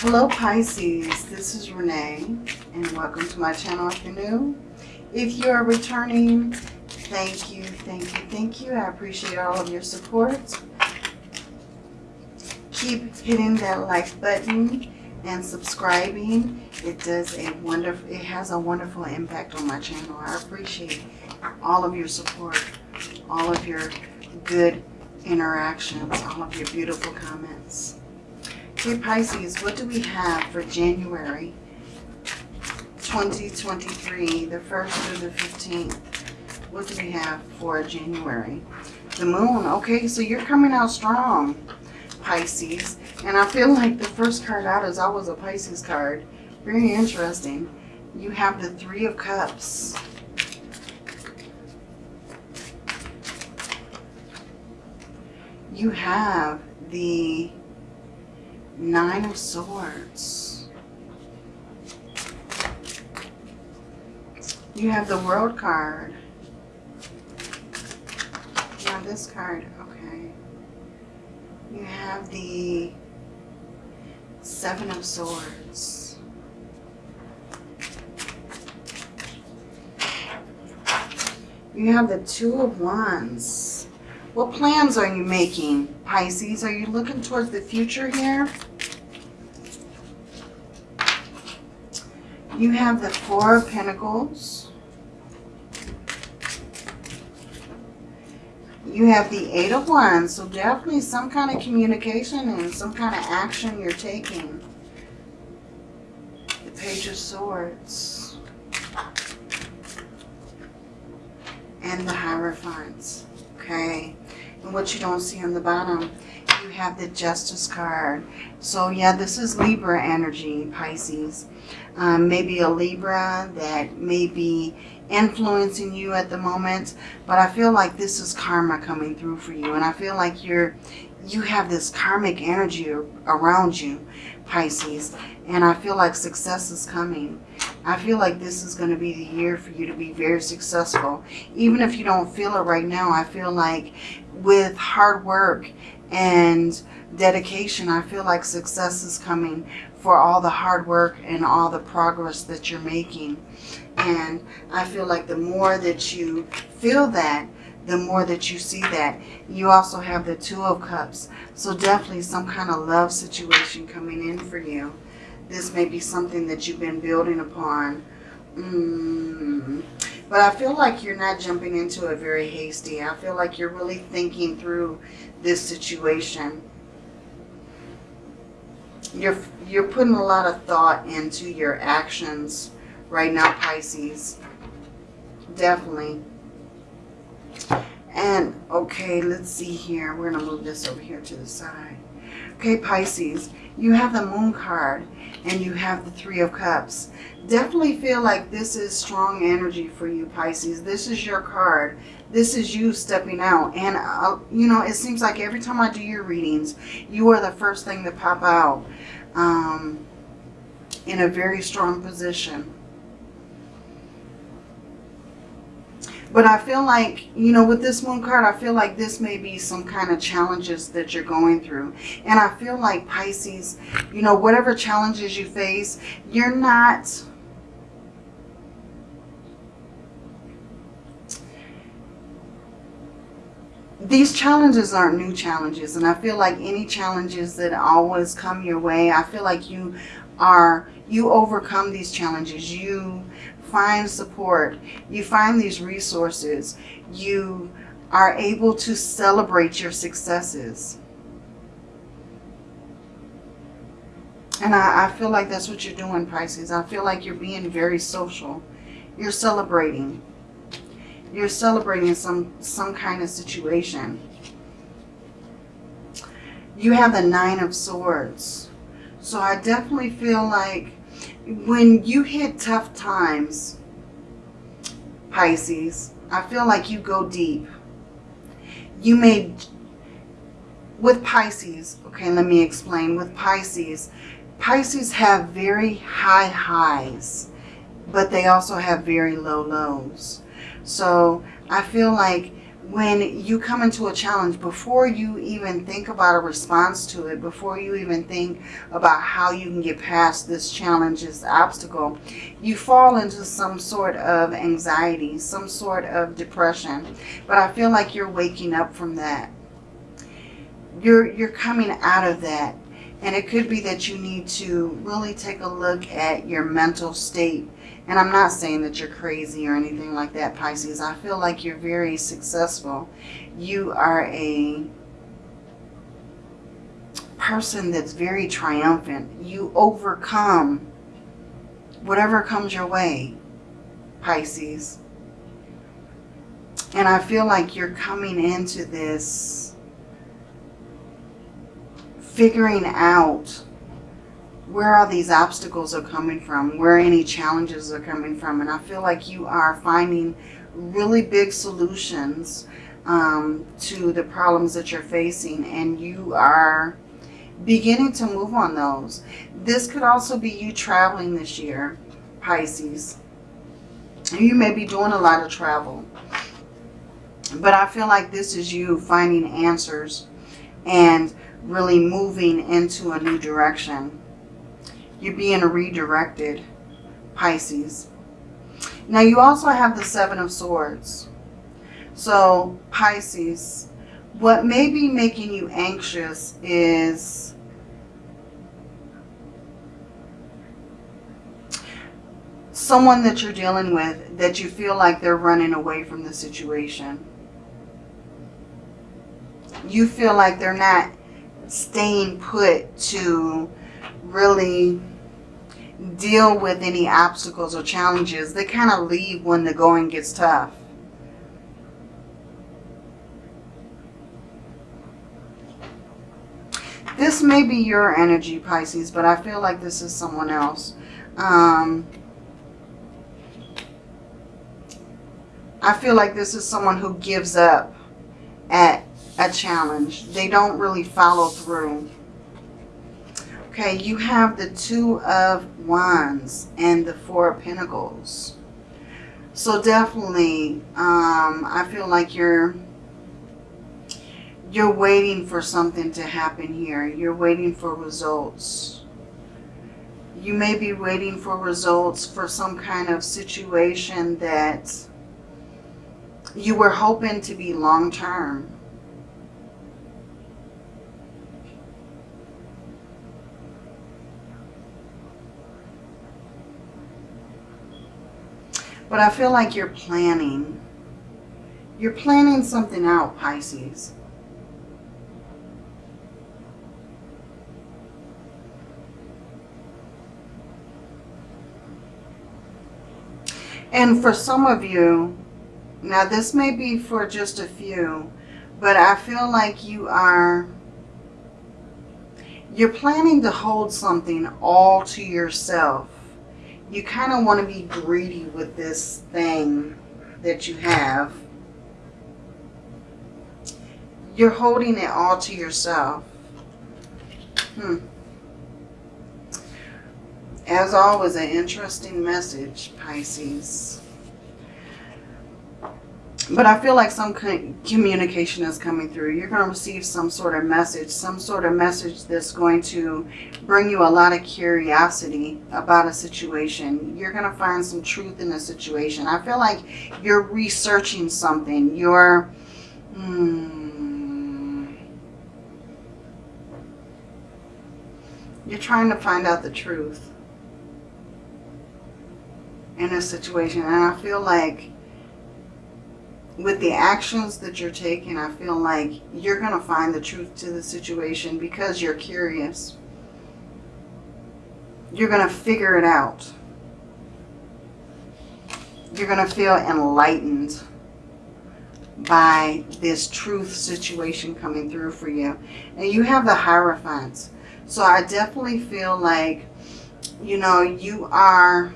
Hello Pisces, this is Renee and welcome to my channel if you're new. If you are returning, thank you, thank you, thank you. I appreciate all of your support. Keep hitting that like button and subscribing. It does a wonderful, it has a wonderful impact on my channel. I appreciate all of your support, all of your good interactions, all of your beautiful comments. Okay, Pisces, what do we have for January 2023, the 1st through the 15th? What do we have for January? The moon. Okay, so you're coming out strong, Pisces. And I feel like the first card out is always a Pisces card. Very interesting. You have the Three of Cups. You have the Nine of Swords. You have the World card. You have this card. Okay. You have the Seven of Swords. You have the Two of Wands. What plans are you making, Pisces? Are you looking towards the future here? You have the Four of Pentacles. You have the Eight of Wands, so definitely some kind of communication and some kind of action you're taking. The Page of Swords. And the Hierophants. Okay. And what you don't see on the bottom, have the Justice card. So yeah, this is Libra energy, Pisces. Um, maybe a Libra that may be influencing you at the moment. But I feel like this is karma coming through for you. And I feel like you're you have this karmic energy around you, Pisces. And I feel like success is coming. I feel like this is going to be the year for you to be very successful. Even if you don't feel it right now, I feel like with hard work and dedication, I feel like success is coming for all the hard work and all the progress that you're making. And I feel like the more that you feel that, the more that you see that. You also have the Two of Cups. So definitely some kind of love situation coming in for you. This may be something that you've been building upon. Mm. But I feel like you're not jumping into it very hasty. I feel like you're really thinking through this situation. You're, you're putting a lot of thought into your actions right now, Pisces. Definitely. And, okay, let's see here. We're going to move this over here to the side. Okay, Pisces, you have the Moon card and you have the Three of Cups. Definitely feel like this is strong energy for you, Pisces. This is your card. This is you stepping out. And, uh, you know, it seems like every time I do your readings, you are the first thing to pop out um, in a very strong position. But I feel like, you know, with this moon card, I feel like this may be some kind of challenges that you're going through. And I feel like Pisces, you know, whatever challenges you face, you're not... These challenges aren't new challenges. And I feel like any challenges that always come your way, I feel like you are, you overcome these challenges. You find support, you find these resources, you are able to celebrate your successes. And I, I, feel like that's what you're doing, Pisces. I feel like you're being very social. You're celebrating. You're celebrating some, some kind of situation. You have the Nine of Swords. So I definitely feel like when you hit tough times, Pisces, I feel like you go deep. You may, with Pisces, okay, let me explain. With Pisces, Pisces have very high highs, but they also have very low lows. So I feel like when you come into a challenge, before you even think about a response to it, before you even think about how you can get past this challenge, this obstacle, you fall into some sort of anxiety, some sort of depression. But I feel like you're waking up from that. You're, you're coming out of that. And it could be that you need to really take a look at your mental state and I'm not saying that you're crazy or anything like that, Pisces. I feel like you're very successful. You are a person that's very triumphant. You overcome whatever comes your way, Pisces. And I feel like you're coming into this figuring out where all these obstacles are coming from, where any challenges are coming from. And I feel like you are finding really big solutions um, to the problems that you're facing. And you are beginning to move on those. This could also be you traveling this year, Pisces. You may be doing a lot of travel. But I feel like this is you finding answers and really moving into a new direction. You're being redirected, Pisces. Now you also have the Seven of Swords. So Pisces, what may be making you anxious is someone that you're dealing with that you feel like they're running away from the situation. You feel like they're not staying put to really deal with any obstacles or challenges. They kind of leave when the going gets tough. This may be your energy, Pisces, but I feel like this is someone else. Um, I feel like this is someone who gives up at a challenge. They don't really follow through. Okay, you have the Two of Wands and the Four of Pentacles. So definitely, um, I feel like you're you're waiting for something to happen here. You're waiting for results. You may be waiting for results for some kind of situation that you were hoping to be long-term. But I feel like you're planning. You're planning something out, Pisces. And for some of you, now this may be for just a few, but I feel like you are, you're planning to hold something all to yourself you kind of want to be greedy with this thing that you have. You're holding it all to yourself. Hmm. As always, an interesting message, Pisces. But I feel like some communication is coming through. You're going to receive some sort of message, some sort of message that's going to bring you a lot of curiosity about a situation. You're going to find some truth in the situation. I feel like you're researching something. You're... Hmm, you're trying to find out the truth in a situation. And I feel like with the actions that you're taking, I feel like you're going to find the truth to the situation because you're curious. You're going to figure it out. You're going to feel enlightened by this truth situation coming through for you. And you have the Hierophants. So I definitely feel like, you know, you are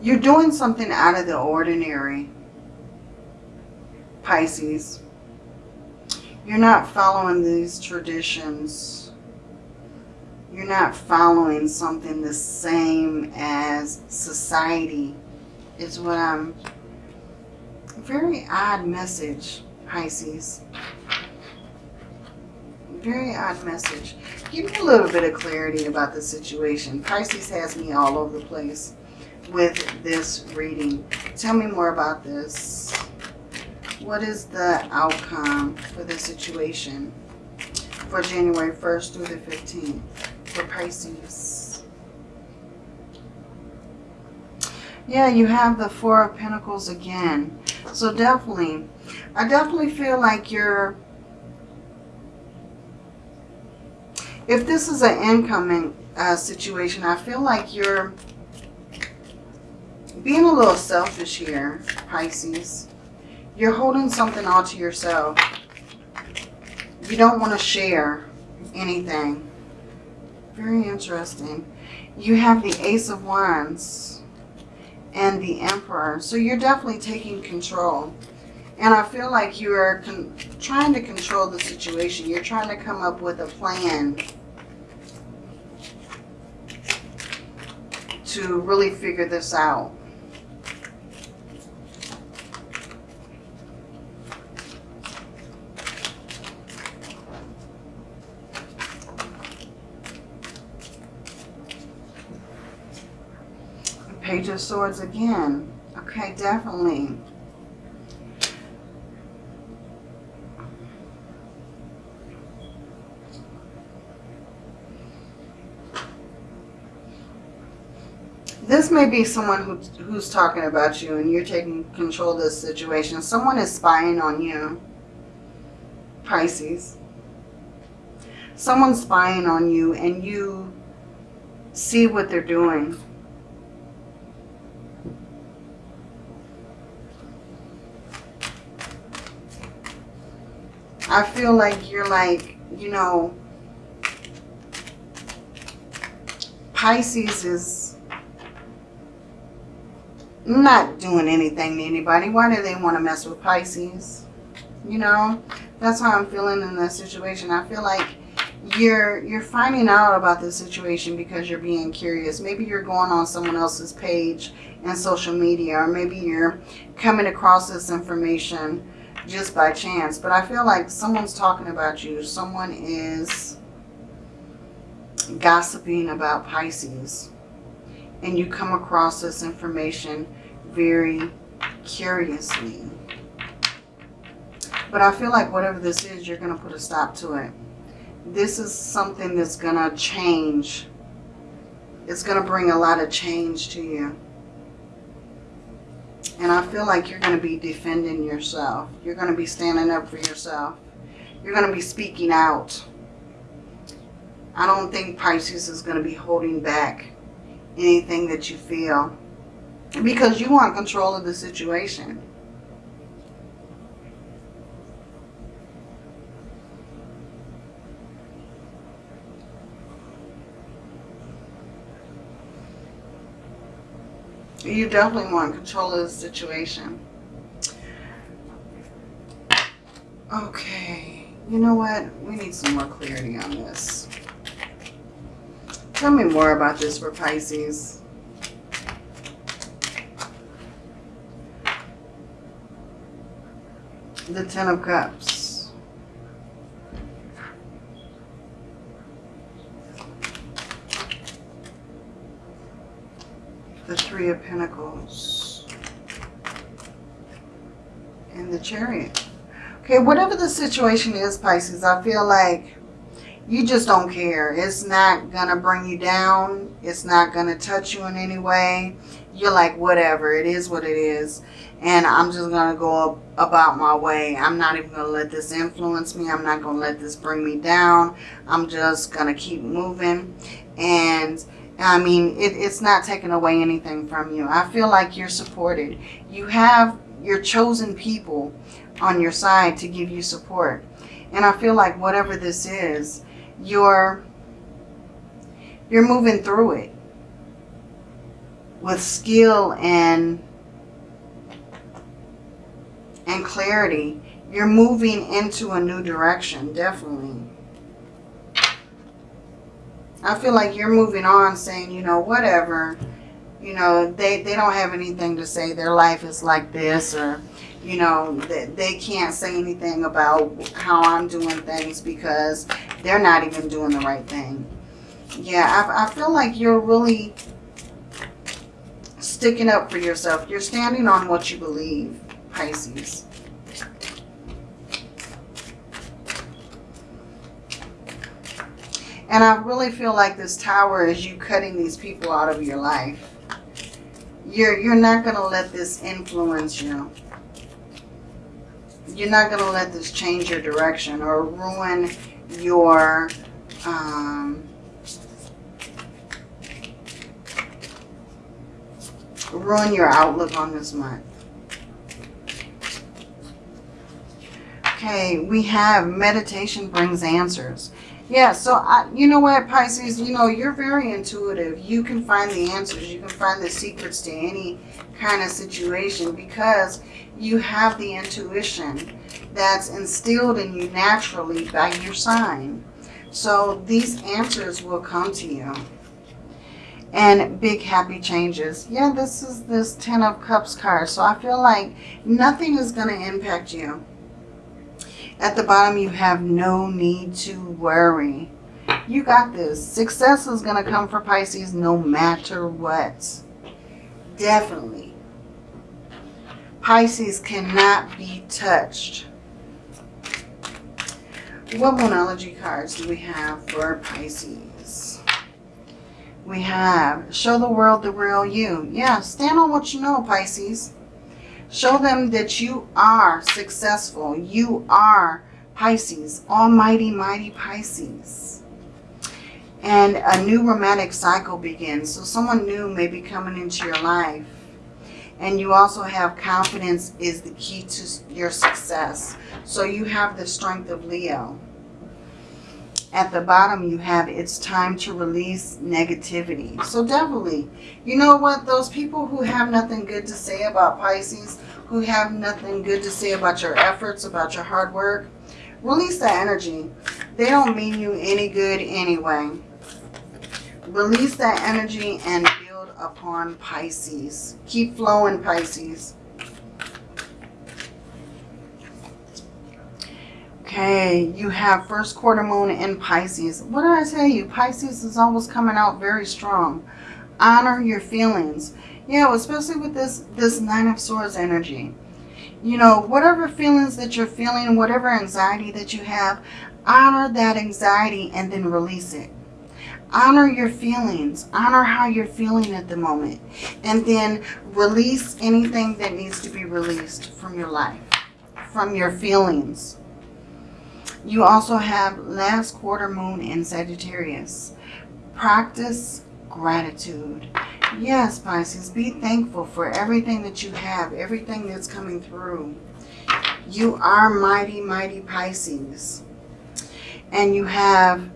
You're doing something out of the ordinary, Pisces. You're not following these traditions. You're not following something the same as society is what I'm... Very odd message, Pisces. Very odd message. Give me a little bit of clarity about the situation. Pisces has me all over the place with this reading. Tell me more about this. What is the outcome for the situation for January 1st through the 15th for Pisces? Yeah, you have the Four of Pentacles again. So definitely, I definitely feel like you're, if this is an incoming uh, situation, I feel like you're being a little selfish here, Pisces. You're holding something all to yourself. You don't want to share anything. Very interesting. You have the Ace of Wands and the Emperor. So you're definitely taking control. And I feel like you are trying to control the situation. You're trying to come up with a plan to really figure this out. Page of Swords again. Okay, definitely. This may be someone who, who's talking about you and you're taking control of this situation. Someone is spying on you. Pisces. Someone's spying on you and you see what they're doing. I feel like you're like, you know, Pisces is not doing anything to anybody. Why do they want to mess with Pisces? You know, that's how I'm feeling in this situation. I feel like you're you're finding out about the situation because you're being curious. Maybe you're going on someone else's page and social media, or maybe you're coming across this information just by chance. But I feel like someone's talking about you. Someone is gossiping about Pisces. And you come across this information very curiously. But I feel like whatever this is, you're going to put a stop to it. This is something that's going to change. It's going to bring a lot of change to you. And I feel like you're going to be defending yourself. You're going to be standing up for yourself. You're going to be speaking out. I don't think Pisces is going to be holding back anything that you feel. Because you want control of the situation. You definitely want control of the situation. Okay. You know what? We need some more clarity on this. Tell me more about this for Pisces. The Ten of Cups. the Three of Pentacles, and the Chariot. Okay, whatever the situation is, Pisces, I feel like you just don't care. It's not going to bring you down. It's not going to touch you in any way. You're like, whatever. It is what it is. And I'm just going to go about my way. I'm not even going to let this influence me. I'm not going to let this bring me down. I'm just going to keep moving. And I mean, it, it's not taking away anything from you. I feel like you're supported. You have your chosen people on your side to give you support. And I feel like whatever this is, you're, you're moving through it with skill and, and clarity. You're moving into a new direction, definitely. I feel like you're moving on saying, you know, whatever. You know, they, they don't have anything to say. Their life is like this or, you know, they, they can't say anything about how I'm doing things because they're not even doing the right thing. Yeah, I, I feel like you're really sticking up for yourself. You're standing on what you believe, Pisces. And I really feel like this tower is you cutting these people out of your life. You're, you're not going to let this influence you. You're not going to let this change your direction or ruin your um, ruin your outlook on this month. Okay, we have meditation brings answers. Yeah, so I, you know what, Pisces, you know, you're very intuitive. You can find the answers. You can find the secrets to any kind of situation because you have the intuition that's instilled in you naturally by your sign. So these answers will come to you. And big happy changes. Yeah, this is this Ten of Cups card. So I feel like nothing is going to impact you. At the bottom, you have no need to worry. You got this. Success is going to come for Pisces no matter what. Definitely. Pisces cannot be touched. What Moonology cards do we have for Pisces? We have Show the World the Real You. Yeah, stand on what you know, Pisces. Show them that you are successful. You are Pisces, almighty, mighty Pisces. And a new romantic cycle begins. So someone new may be coming into your life. And you also have confidence is the key to your success. So you have the strength of Leo. At the bottom, you have it's time to release negativity. So definitely, you know what? Those people who have nothing good to say about Pisces, who have nothing good to say about your efforts, about your hard work, release that energy. They don't mean you any good anyway. Release that energy and build upon Pisces. Keep flowing, Pisces. Okay, you have first quarter moon in Pisces. What did I tell you? Pisces is always coming out very strong. Honor your feelings. Yeah, especially with this, this Nine of Swords energy. You know, whatever feelings that you're feeling, whatever anxiety that you have, honor that anxiety and then release it. Honor your feelings. Honor how you're feeling at the moment. And then release anything that needs to be released from your life, from your feelings. You also have last quarter moon in Sagittarius. Practice gratitude. Yes, Pisces, be thankful for everything that you have, everything that's coming through. You are mighty, mighty Pisces. And you have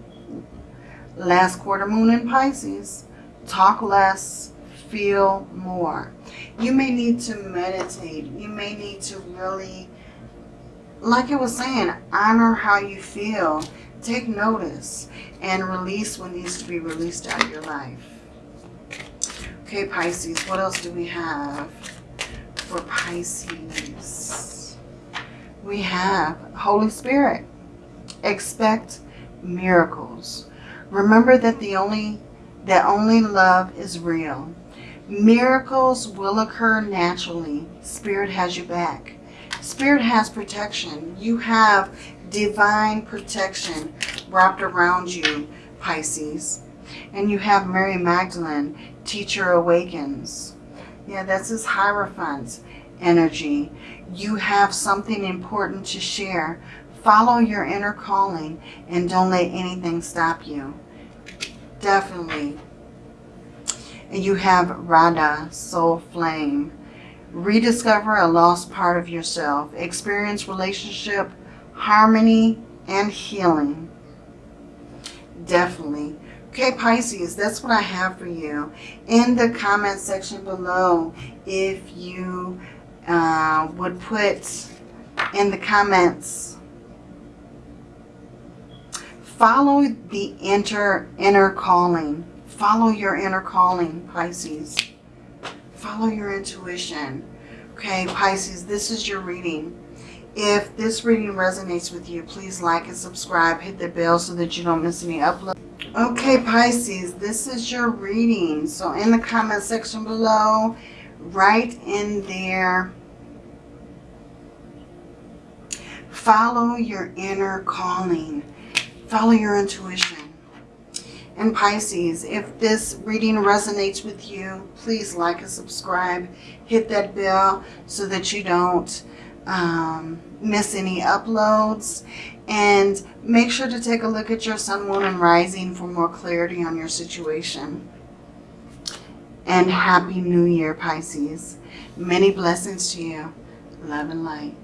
last quarter moon in Pisces. Talk less, feel more. You may need to meditate. You may need to really like I was saying, honor how you feel. Take notice and release what needs to be released out of your life. Okay, Pisces, what else do we have for Pisces? We have Holy Spirit. Expect miracles. Remember that the only that only love is real. Miracles will occur naturally. Spirit has you back. Spirit has protection. You have divine protection wrapped around you, Pisces. And you have Mary Magdalene, Teacher Awakens. Yeah, that's his Hierophant energy. You have something important to share. Follow your inner calling and don't let anything stop you. Definitely. And you have Radha, Soul Flame rediscover a lost part of yourself, experience relationship, harmony, and healing. Definitely. Okay, Pisces, that's what I have for you. In the comment section below, if you uh, would put in the comments follow the inner, inner calling. Follow your inner calling, Pisces. Follow your intuition. Okay, Pisces, this is your reading. If this reading resonates with you, please like and subscribe. Hit the bell so that you don't miss any uploads. Okay, Pisces, this is your reading. So in the comment section below, write in there, follow your inner calling. Follow your intuition. And Pisces, if this reading resonates with you, please like and subscribe. Hit that bell so that you don't um, miss any uploads. And make sure to take a look at your sun, moon, and rising for more clarity on your situation. And Happy New Year, Pisces. Many blessings to you. Love and light.